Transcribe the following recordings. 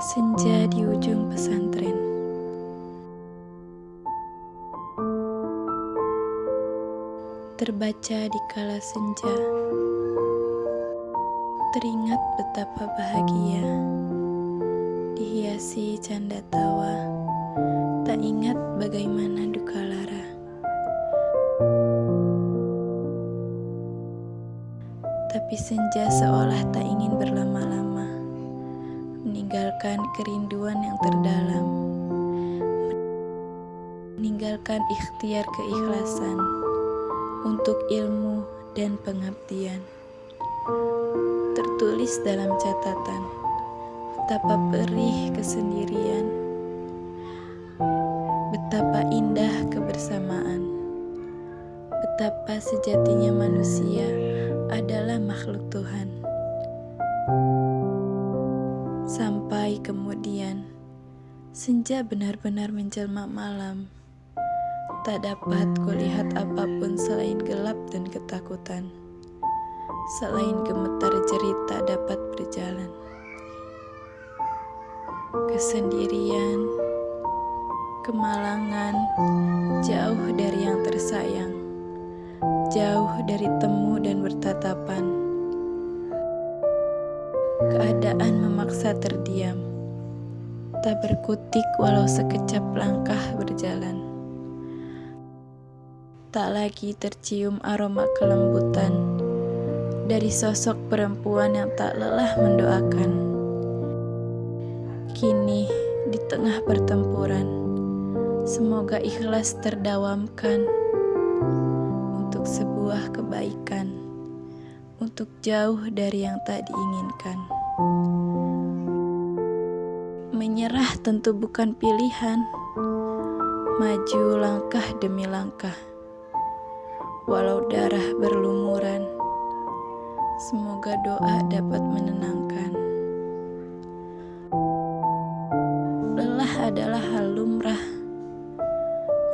Senja di ujung pesantren. Terbaca di kala senja. Teringat betapa bahagia. Dihiasi canda tawa. Tak ingat bagaimana duka lara. Tapi senja seolah tak ingin berlama-lama meninggalkan kerinduan yang terdalam, meninggalkan ikhtiar keikhlasan untuk ilmu dan pengabdian. Tertulis dalam catatan, betapa perih kesendirian, betapa indah kebersamaan, betapa sejatinya manusia adalah makhluk Tuhan. Kemudian, senja benar-benar menjelma malam. Tak dapat kulihat apa pun selain gelap dan ketakutan. Selain gemetar jerit tak dapat berjalan. Kesendirian, kemalangan, jauh dari yang tersayang. Jauh dari temu dan bertatapan Keadaan memaksa terdiam, tak berkutik walau sekejap langkah berjalan. Tak lagi tercium aroma kelembutan dari sosok perempuan yang tak lelah mendoakan. Kini, di tengah pertempuran, semoga ikhlas terdawamkan untuk sebuah kebaikan untuk jauh dari yang tak diinginkan. Menyerah tentu bukan pilihan, maju langkah demi langkah. Walau darah berlumuran, semoga doa dapat menenangkan. Lelah adalah hal lumrah,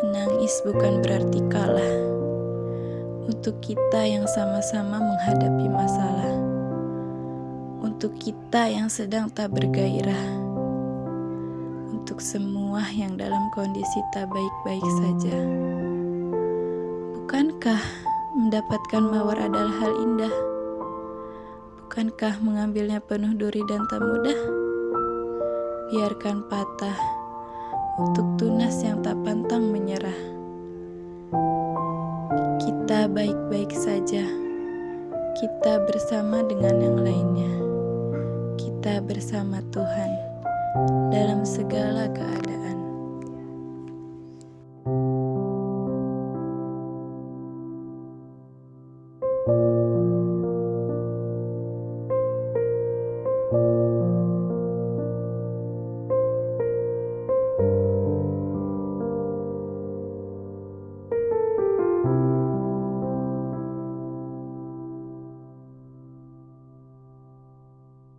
menangis bukan berarti kalah. Untuk kita yang sama-sama menghadapi masalah, untuk kita yang sedang tak bergairah, untuk semua yang dalam kondisi tak baik-baik saja. Bukankah mendapatkan mawar adalah hal indah? Bukankah mengambilnya penuh duri dan tak mudah? Biarkan patah untuk tunas yang tak pantang menyerah kita baik-baik saja. Kita bersama dengan yang lainnya. Kita bersama Tuhan dalam segala keadaan.